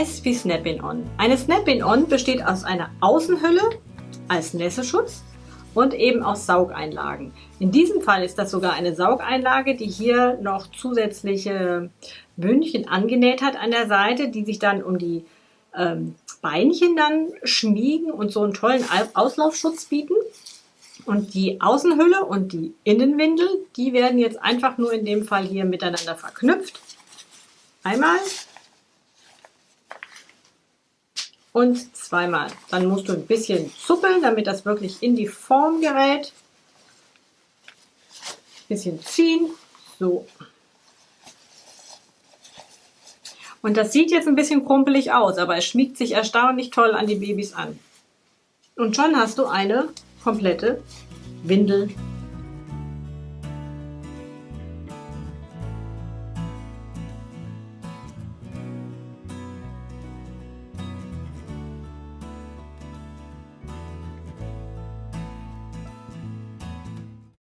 S wie Snap-in-On. Eine Snap-in-On besteht aus einer Außenhülle als Nässeschutz und eben aus Saugeinlagen. In diesem Fall ist das sogar eine Saugeinlage, die hier noch zusätzliche Bündchen angenäht hat an der Seite, die sich dann um die ähm, Beinchen dann schmiegen und so einen tollen Auslaufschutz bieten. Und die Außenhülle und die Innenwindel, die werden jetzt einfach nur in dem Fall hier miteinander verknüpft. Einmal und zweimal. Dann musst du ein bisschen zuppeln, damit das wirklich in die Form gerät. Ein bisschen ziehen. So. Und das sieht jetzt ein bisschen krumpelig aus, aber es schmiegt sich erstaunlich toll an die Babys an. Und schon hast du eine komplette Windel